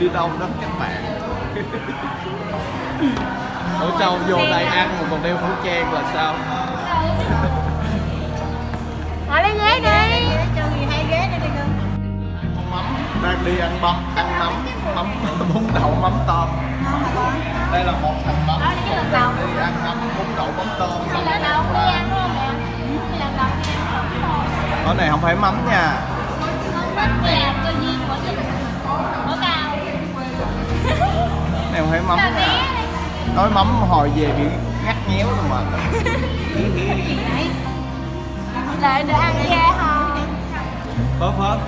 Đi đâu đó? Sao vô đây ăn mà còn đeo khẩu trang là sao? Hỏi lấy ghế đi. Cho người hai ghế đây đi cưng Mắm, đang đi ăn mắm, ăn mắm, mắm, bún đậu mắm tôm. Đây là một thằng lần đầu. đi ăn mắm, bún đậu mắm tôm. Đi đi Cái này không phải mắm nha. Này không phải mắm nha Nói mắm hồi về bị ngắt nhéo rồi mà. Lại được ăn ghê hả? Phớt phớt.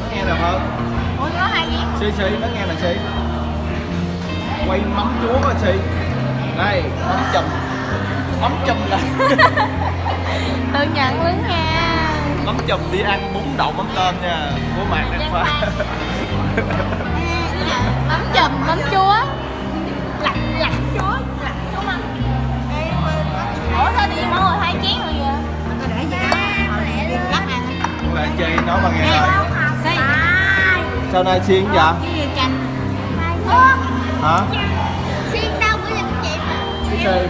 Nó nghe nè phớt. Ủa có hai ghế Xí xí, nó nghe nè xí. Quay mắm chúa coi xí. Đây, mắm chùm. Mắm chùm là Tự nhận luôn nha. Mắm chùm đi ăn bún đậu mắm tôm nha Của Mạc đang pha Mắm chùm, mắm chúa Sao nay xiên vậy? Chanh Hả? Xiên đâu của lần chị. Mà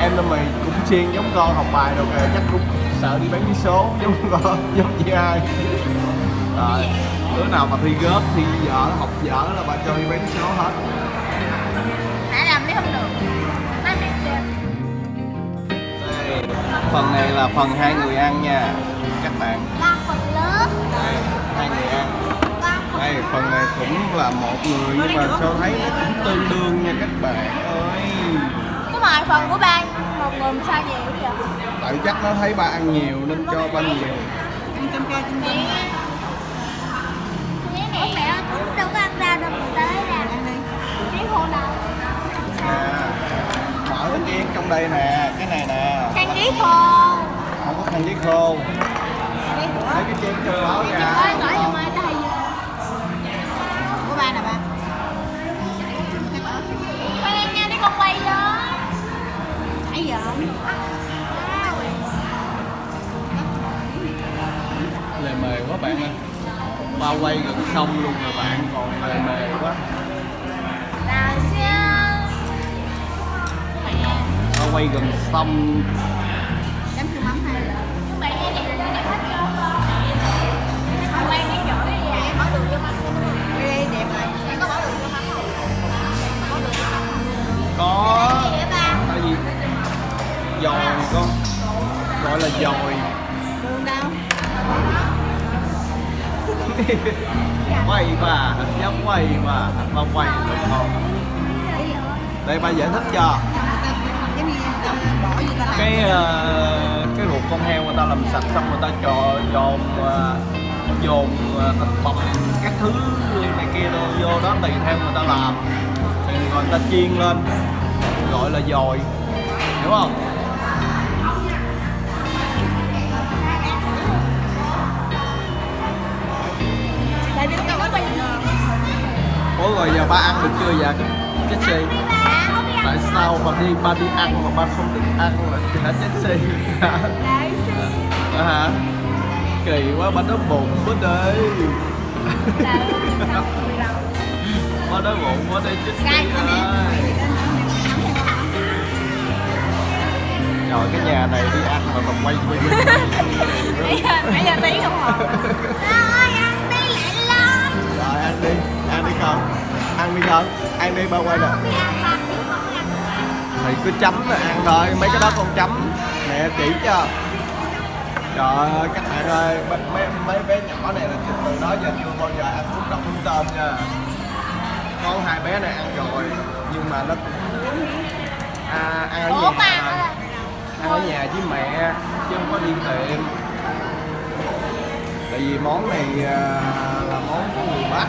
Em là mày cũng xiên giống con học bài đâu kìa. Chắc cũng sợ đi bán vé số giống con giống chị hai Rồi Đứa nào mà thi gớt, thi dở, học dở là bà cho đi bán số hết. Nãy làm thấy không được? Đây, phần này là phần hai người ăn nha các bạn. Ba phần lớn. Hai người ăn đây phần này cũng là một người nhưng mà sao thấy nó cũng tương đương nha các bạn ơi. Đúng rồi, phần của ba một người sao nhiều vậy? tại chắc nó thấy ba ăn nhiều nên cho ba nhiều. Ăn ca cơm cơm Ủa mẹ ơi, cũng đâu có ăn rau đâu mà tới ra Ăn đi Cái khô đâu nè mở cái chén trong đây nè cái này nè. Khăn ghế khô. Không có khăn giấy khô. Lấy cái chén đó Ôi, ra ba quay gần xong luôn rồi bạn còn lề mề quá. Là sao Mẹ ba quay gần xong Chấm chua mắm hay là cái có có Gì vậy ba? tại vì dòi con. Gọi là dòi. Đường đâu quay mà giống quay mà mà quay đúng không đây ba giải thích cho. Cái ờ, cái ruột con heo người ta làm sạch xong người ta cho dồn ờ, dồn ờ, thịt bằm các thứ này kia đồ vô đó tùy theo người ta làm. Thì người ta chiên lên gọi là dòi hiểu không? Ủa rồi giờ ba ăn được chưa vậy? Jessie tại sao mà đi ba đi ăn mà ba không được ăn là hả Jessie Lại Ờ hả? Kỳ quá ba đói bụng quá đây. Ba đói bụng quá đây Jessie ơi. Trời cái nhà này đi ăn mà còn quay quay Nãy giờ, tí không hồn đi, ăn đi con Ăn đi con, ăn đi ba quay nè Thì cứ chấm là ăn thôi, mấy cái đó con chấm. Mẹ chỉ cho. Trời ơi các bạn ơi, mấy, mấy, mấy bé nhỏ này là từ đó giờ chưa bao giờ ăn bún đậu bún tôm nha. Có hai bé này ăn rồi, nhưng mà nó à, ăn ở Ủa, nhà. ăn ở nhà với mẹ, chứ không có đi tiệm Tại vì món này à, là món của người Bắc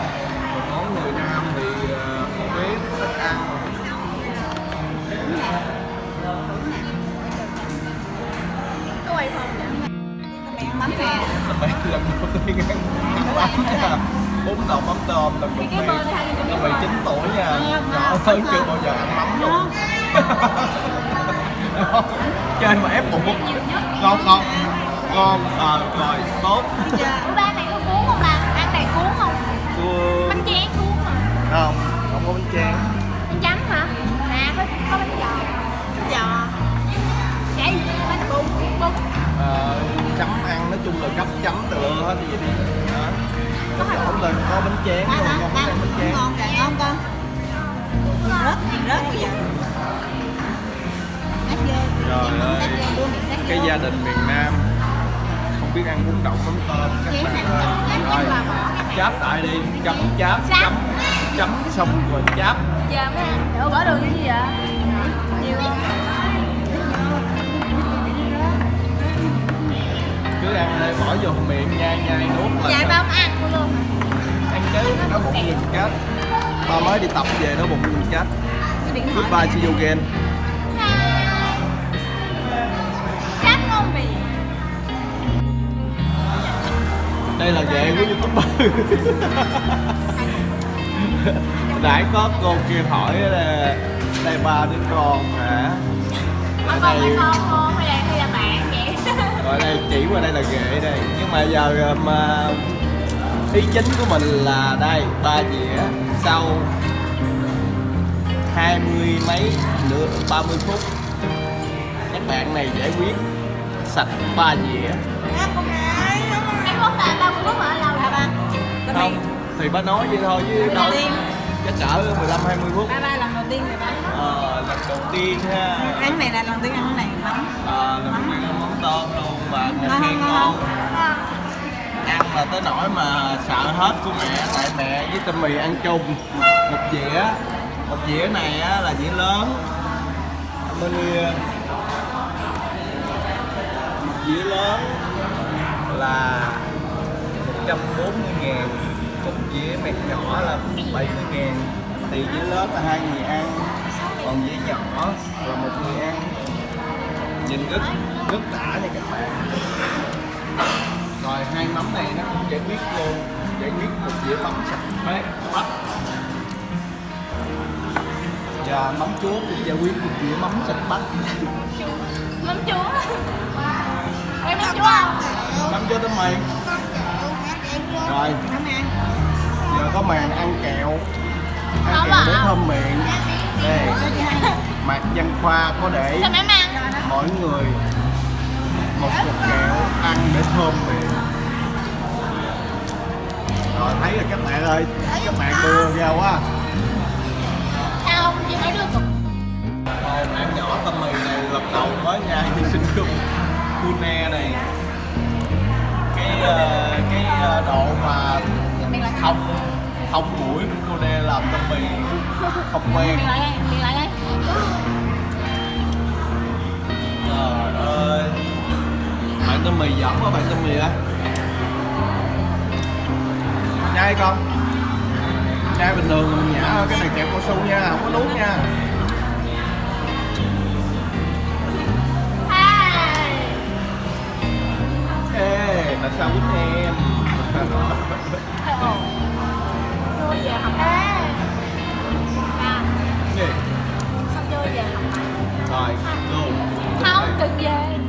quay không bấm mẹ mấy lần đầu tiên ăn bánh nha bún đậu mắm tôm lần đầu tiên năm mười chín tuổi nha nhỏ hơn chưa bao giờ ăn mắm luôn chơi mà ép buộc ngon ngon ngon à, rồi tốt gia đình miền Nam. Không biết ăn bún đậu mắm tôm các bạn ơi. rồi. cái cháp tại đi chấm cháp chấm chấm xong rồi cháp Giờ mới ăn Ủa bỏ đường như gì vậy? Nhiều không? cứ ăn đây bỏ vô miệng nhai nhai nuốt là Dạ ba không ăn luôn. Ăn chứ nó bụng nhìn chết. Ba mới đi tập về nó bụng nhìn chết. Cái goodbye see you again đây là ghệ của youtuber. Nãy có cô kia hỏi là đây ba đứa con hả? Ở đây con? Hay là, hay là bạn vậy? ở đây chỉ qua đây là ghệ đây. Nhưng mà giờ mà ý chính của mình là đây ba dĩa. Sau hai mươi mấy nửa ba mươi phút các bạn này giải quyết sạch ba dĩa Là ba phút mà lâu hả ba? không thì ba nói vậy thôi chứ Lần đâu đầu tiên chắc cỡ 15 20 phút. Ba ba lần đầu tiên rồi ba. Ờ, lần đầu tiên ha. Ăn cái này là lần đầu tiên ăn này. Mắm ờ, lần đầu tiên ăn mắm tôm luôn mẹ Ngon, khen ngon, ngon. Ngon ăn là tới nỗi mà sợ hết của mẹ tại mẹ với tâm mì ăn chung. Một dĩa một dĩa này á, là dĩa lớn. Bên kia một dĩa lớn là 140 ngàn. Một dĩa mẹt nhỏ là 70 ngàn. Thì dĩa lớn là hai người ăn còn dĩa nhỏ là một người ăn. Nhìn rất rất đã nha các bạn. Rồi hai mắm này nó cũng giải quyết luôn giải quyết một dĩa mắm sạch bát bắp. Và mắm chúa cũng giải quyết một dĩa mắm sạch bắp. Mắm chúa. Mắm chúa không? mắm chúa tấm mì rồi. Giờ có màn ăn kẹo. Ăn kẹo để thơm miệng. Đây. Mạc văn khoa có để ăn? mỗi người một cục kẹo ăn để thơm miệng. Rồi thấy rồi các bạn ơi. Các bạn đưa ra quá. Sao không? Chị mới đưa cục Rồi bạn nhỏ tâm mì này lần đầu mới nhai thì sinh khung Cune này cái ờ, ờ, độ mà thông thông mũi của Cune làm tâm mì không quen. Lại đây, miệng lại đây. Trời ơi. Bạn tâm mì giỡn quá bạn tâm mì á. Nhai con. Nhai bình thường mình nhả cái này kẹo cao su nha không có nuốt nha tại sao quýnh em? Chơi về học ê à xong chơi về học rồi luôn. Không đừng về.